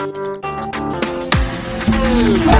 Thank you.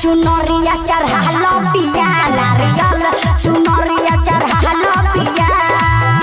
चुनरिया चढ़ा लो पिया नारियल। चुनर